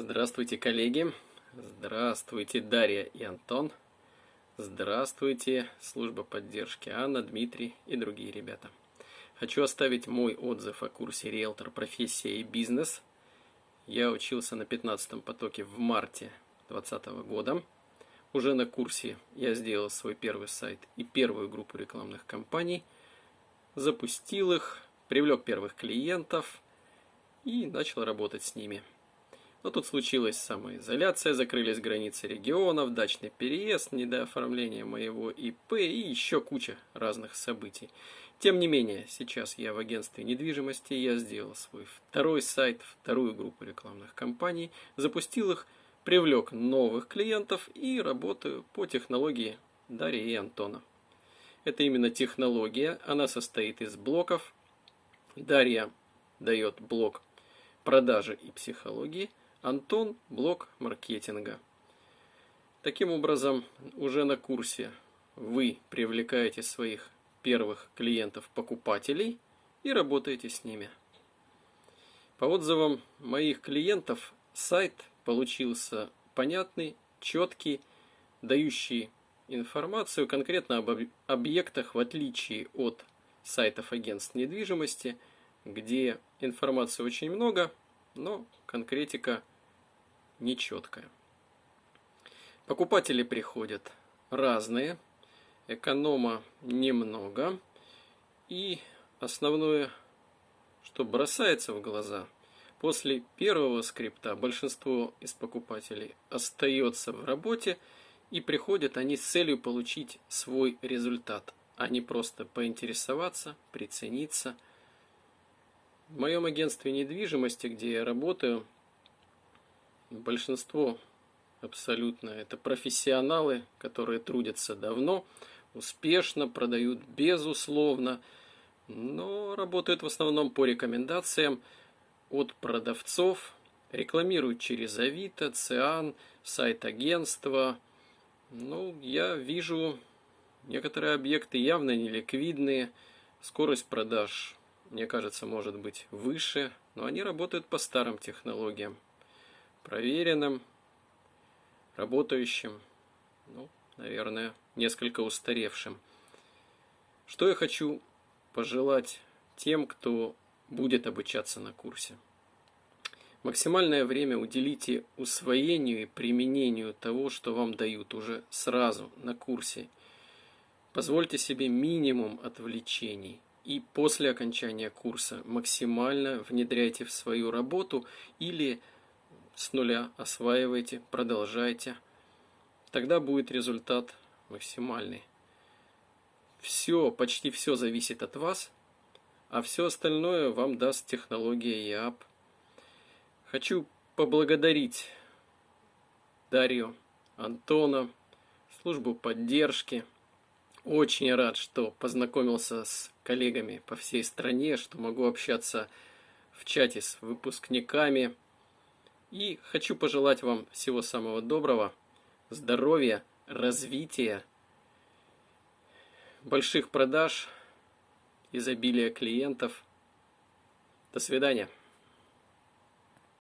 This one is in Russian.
Здравствуйте, коллеги! Здравствуйте, Дарья и Антон! Здравствуйте, служба поддержки Анна, Дмитрий и другие ребята. Хочу оставить мой отзыв о курсе «Риэлтор. Профессия и бизнес». Я учился на 15 потоке в марте 2020 года. Уже на курсе я сделал свой первый сайт и первую группу рекламных кампаний, запустил их, привлек первых клиентов и начал работать с ними – но тут случилась самоизоляция, закрылись границы регионов, дачный переезд, недооформление моего ИП и еще куча разных событий. Тем не менее, сейчас я в агентстве недвижимости, я сделал свой второй сайт, вторую группу рекламных кампаний, запустил их, привлек новых клиентов и работаю по технологии Дарьи и Антона. Это именно технология, она состоит из блоков. Дарья дает блок продажи и психологии – Антон – блок маркетинга. Таким образом, уже на курсе вы привлекаете своих первых клиентов-покупателей и работаете с ними. По отзывам моих клиентов, сайт получился понятный, четкий, дающий информацию конкретно об объектах, в отличие от сайтов агентств недвижимости, где информации очень много, но конкретика нечеткая. Покупатели приходят разные, эконома немного, и основное, что бросается в глаза, после первого скрипта большинство из покупателей остается в работе, и приходят они с целью получить свой результат, а не просто поинтересоваться, прицениться – в моем агентстве недвижимости, где я работаю, большинство абсолютно это профессионалы, которые трудятся давно, успешно, продают безусловно, но работают в основном по рекомендациям от продавцов, рекламируют через Авито, Циан, сайт агентства. Ну, я вижу некоторые объекты явно неликвидные, скорость продаж мне кажется, может быть выше, но они работают по старым технологиям, проверенным, работающим, ну, наверное, несколько устаревшим. Что я хочу пожелать тем, кто будет обучаться на курсе? Максимальное время уделите усвоению и применению того, что вам дают уже сразу на курсе. Позвольте себе минимум отвлечений – и после окончания курса максимально внедряйте в свою работу или с нуля осваивайте, продолжайте. Тогда будет результат максимальный. Все, почти все зависит от вас, а все остальное вам даст технология ЯП. Хочу поблагодарить Дарью, Антона, службу поддержки. Очень рад, что познакомился с коллегами по всей стране, что могу общаться в чате с выпускниками. И хочу пожелать вам всего самого доброго, здоровья, развития, больших продаж, изобилия клиентов. До свидания.